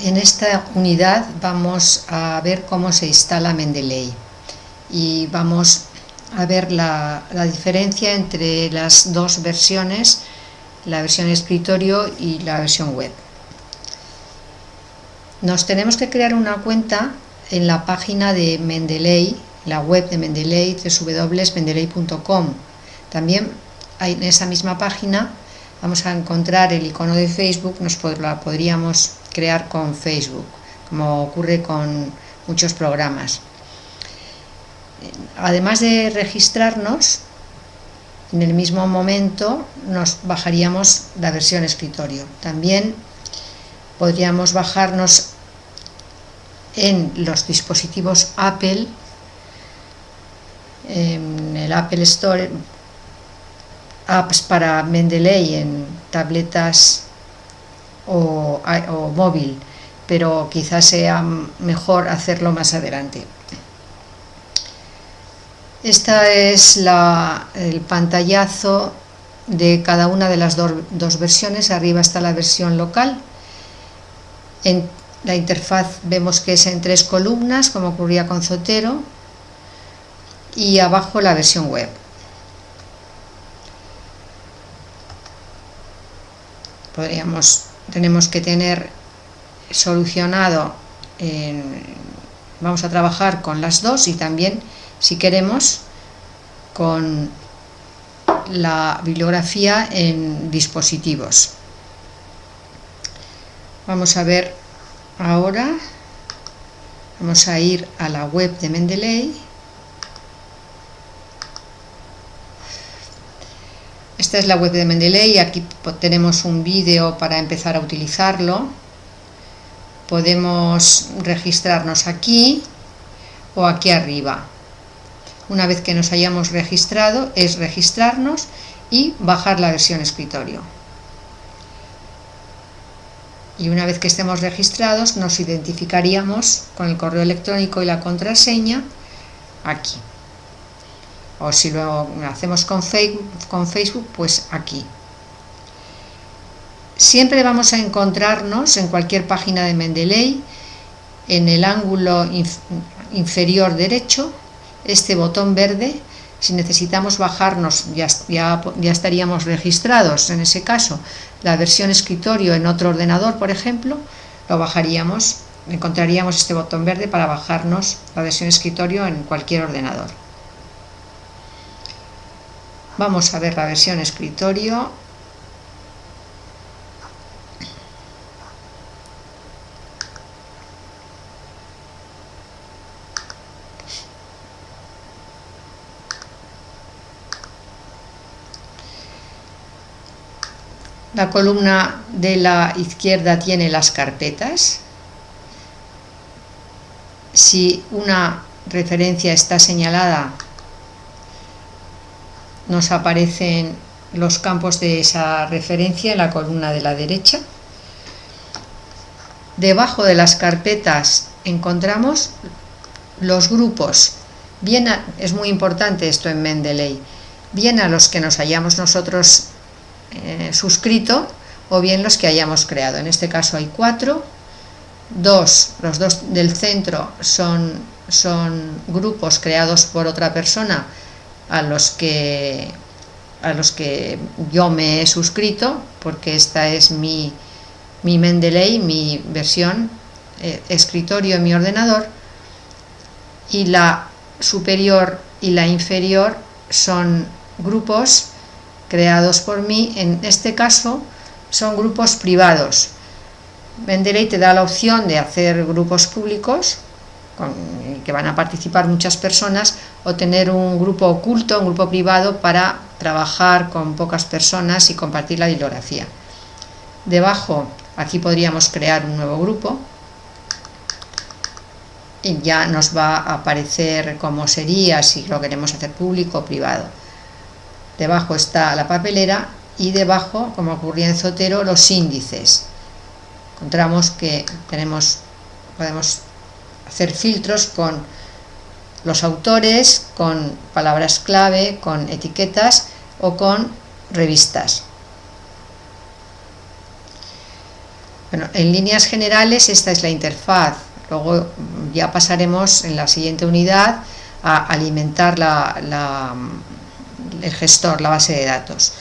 En esta unidad vamos a ver cómo se instala Mendeley y vamos a ver la, diferencia entre las dos versiones, la versión escritorio y la versión web. Nos tenemos que crear una cuenta en la página de Mendeley, la web de Mendeley, www.mendeley.com. También en esa misma página vamos a encontrar el icono de Facebook, nos la podríamos crear con Facebook, como ocurre con muchos programas. Además de registrarnos, en el mismo momento nos bajaríamos la versión escritorio. También podríamos bajarnos en los dispositivos Apple, en el Apple Store, apps para Mendeley en tabletas o, móvil, pero quizás sea mejor hacerlo más adelante. Este es el pantallazo de cada una de las dos versiones. Arriba está la versión local. En la interfaz vemos que es en tres columnas, como ocurría con Zotero. Y abajo la versión web. Podríamos, tenemos que tener solucionado, vamos a trabajar con las dos y también si queremos, con la bibliografía en dispositivos. Vamos a ver ahora, vamos a ir a la web de Mendeley. Esta es la web de Mendeley, aquí tenemos un vídeo para empezar a utilizarlo. Podemos registrarnos aquí o aquí arriba. Una vez que nos hayamos registrado, es registrarnos y bajar la versión escritorio. Y una vez que estemos registrados, nos identificaríamos con el correo electrónico y la contraseña aquí. O si lo hacemos con Facebook, pues aquí. Siempre vamos a encontrarnos en cualquier página de Mendeley, en el ángulo inferior derecho, este botón verde, si necesitamos bajarnos, ya, ya, estaríamos registrados en ese caso, la versión escritorio en otro ordenador, por ejemplo, lo bajaríamos, encontraríamos este botón verde para bajarnos la versión escritorio en cualquier ordenador. Vamos a ver la versión escritorio La columna de la izquierda tiene las carpetas. Si una referencia está señalada, nos aparecen los campos de esa referencia en la columna de la derecha. Debajo de las carpetas encontramos los grupos. Bien es muy importante esto en Mendeley. Bien a los que nos hayamos nosotros eh, suscrito o bien los que hayamos creado. En este caso hay cuatro, dos, los dos del centro son, son grupos creados por otra persona a los que a los que yo me he suscrito porque esta es mi, mi Mendeley, mi versión eh, escritorio en mi ordenador y la superior y la inferior son grupos creados por mí, en este caso son grupos privados. Mendeley te da la opción de hacer grupos públicos, con, que van a participar muchas personas, o tener un grupo oculto, un grupo privado, para trabajar con pocas personas y compartir la bibliografía. Debajo, aquí podríamos crear un nuevo grupo, y ya nos va a aparecer cómo sería, si lo queremos hacer público o privado debajo está la papelera y debajo, como ocurría en Zotero, los índices. Encontramos que tenemos, podemos hacer filtros con los autores, con palabras clave, con etiquetas o con revistas. Bueno, en líneas generales esta es la interfaz, luego ya pasaremos en la siguiente unidad a alimentar el gestor, la base de datos.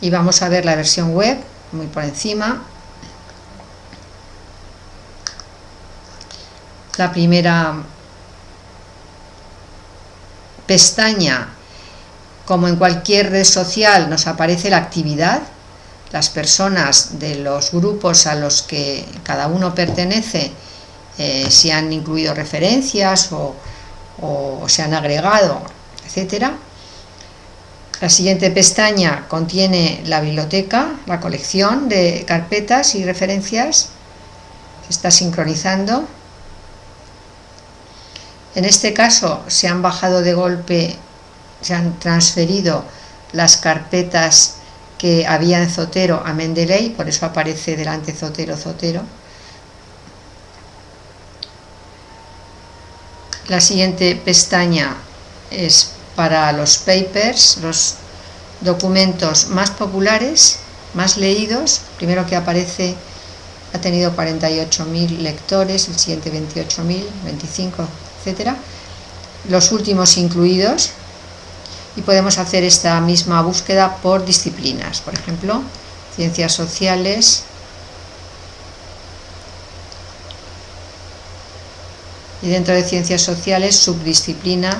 Y vamos a ver la versión web, muy por encima. La primera pestaña, como en cualquier red social, nos aparece la actividad, las personas de los grupos a los que cada uno pertenece, eh, si han incluido referencias o, o se han agregado, etcétera. La siguiente pestaña contiene la biblioteca, la colección de carpetas y referencias. Se está sincronizando. En este caso se han bajado de golpe, se han transferido las carpetas que había en Zotero a Mendeley, por eso aparece delante Zotero, Zotero. La siguiente pestaña es para los papers, los documentos más populares, más leídos. Primero que aparece ha tenido 48.000 lectores, el siguiente 28.000, 25, etcétera. Los últimos incluidos y podemos hacer esta misma búsqueda por disciplinas, por ejemplo, ciencias sociales, y dentro de ciencias sociales subdisciplina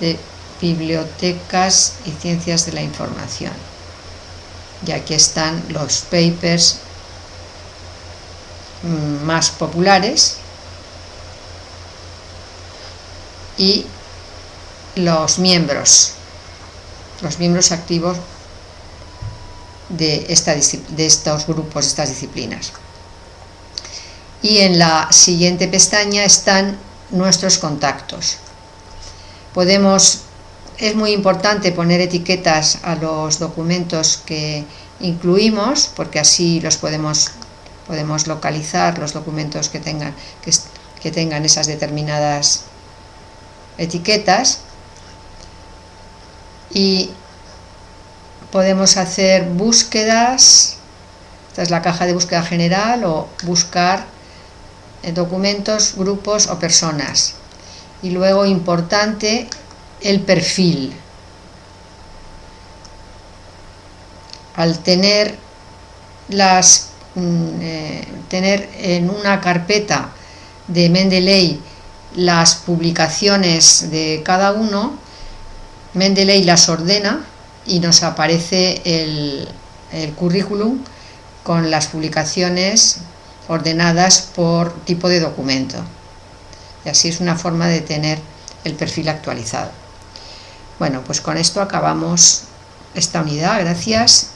de bibliotecas y ciencias de la información. Y aquí están los papers mm, más populares y los miembros, los miembros activos de, esta, de estos grupos, estas disciplinas. Y en la siguiente pestaña están nuestros contactos. Podemos es muy importante poner etiquetas a los documentos que incluimos, porque así los podemos, podemos localizar los documentos que tengan, que, tengan esas determinadas etiquetas y podemos hacer búsquedas, esta es la caja de búsqueda general o buscar documentos, grupos o personas. Y luego importante el perfil. Al tener las mm, eh, tener en una carpeta de Mendeley las publicaciones de cada uno, Mendeley las ordena y nos aparece el, el currículum con las publicaciones ordenadas por tipo de documento. Y así es una forma de tener el perfil actualizado. Bueno, pues con esto acabamos esta unidad. Gracias.